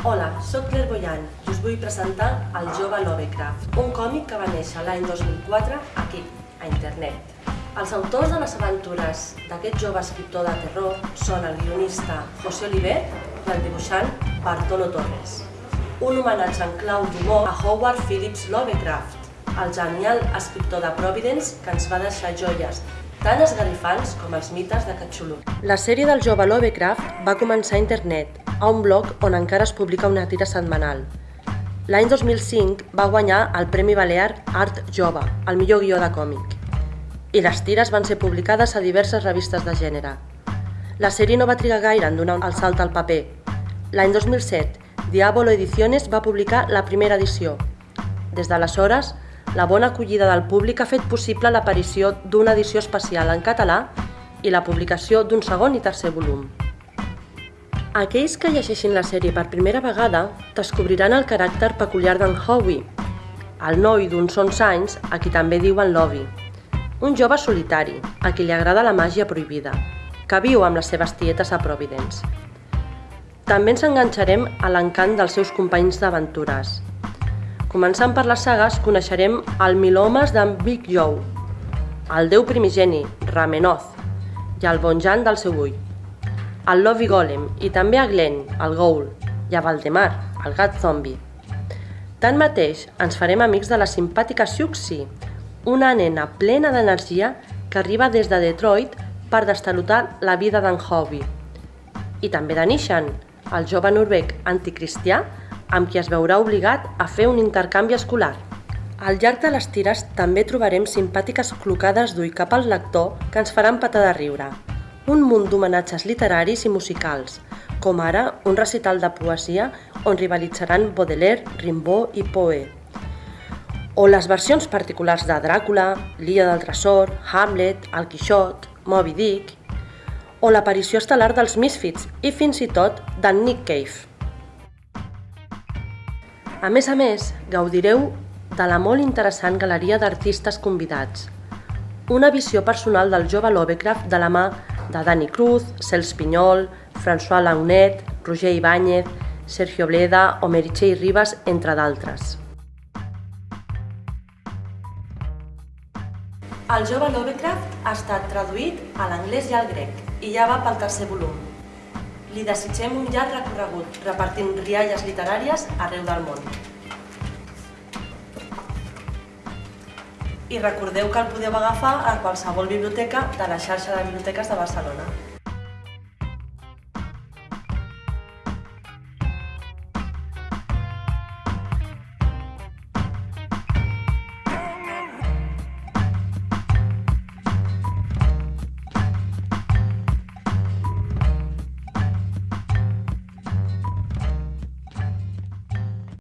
Julián i us vull presentar El jove Lovecraft, un còmic que va néixer l'any 2004 aquí, a internet. Els autors de les aventures d'aquest jove escriptor de terror són el guionista José Oliver i el dibuixant Bartolo Torres. Un homenatge en clau d'humor a Howard Phillips Lovecraft, el genial escriptor de Providence que ens va deixar joies tan esgarrifants com els mites de Cthulhu. La sèrie del jove Lovecraft va començar a internet, a un blog on encara es publica una tira setmanal. L'any 2005 va guanyar el Premi Balear Art Jove, el millor guió de còmic. I les tires van ser publicades a diverses revistes de gènere. La sèrie no va trigar gaire en donar el salt al paper. L'any 2007, Diabolo Ediciones va publicar la primera edició. Des d'aleshores, la bona acollida del públic ha fet possible l'aparició d'una edició especial en català i la publicació d'un segon i tercer volum. Aquells que llegeixin la sèrie per primera vegada descobriran el caràcter peculiar d'en Howie, el noi d'uns 11 anys a qui també diuen Lovi, un jove solitari a qui li agrada la màgia prohibida, que viu amb les seves tietes a Providence. També ens enganxarem a l'encant dels seus companys d'aventures, Començant per les sagues, coneixerem el Milomes d'en Big Joe, el déu primigeni, Ramenoth, i el Bonjan del seu ull, el Lovey Golem i també a Glenn, el Ghoul, i a Valdemar, el gat zombi. Tanmateix, ens farem amics de la simpàtica Siuxi, una nena plena d'energia que arriba des de Detroit per destalotar la vida d'en Hobby. I també de Nishan, el jove noruec anticristià amb qui es veurà obligat a fer un intercanvi escolar. Al llarg de les tires també trobarem simpàtiques clocades d'ull cap al lector que ens faran patar de riure. Un munt d'homenatges literaris i musicals, com ara un recital de poesia on rivalitzaran Baudelaire, Rimbaud i Poe. O les versions particulars de Dràcula, L'Illa del Tresor, Hamlet, El Quixot, Moby Dick, o l'aparició estel·lar dels Misfits i fins i tot d'en Nick Cave. A més a més, gaudireu de la molt interessant galeria d'artistes convidats. Una visió personal del jove Lovecraft de la mà de Dani Cruz, Cels Pinyol, François Launet, Roger Ibáñez, Sergio Bleda o Meritxell Ribas, entre d'altres. El jove Lovecraft ha estat traduït a l'anglès i al grec i ja va pel tercer volum. Li desitgem un llarg recorregut, repartint rialles literàries arreu del món. I recordeu que el podeu agafar a qualsevol biblioteca de la xarxa de biblioteques de Barcelona.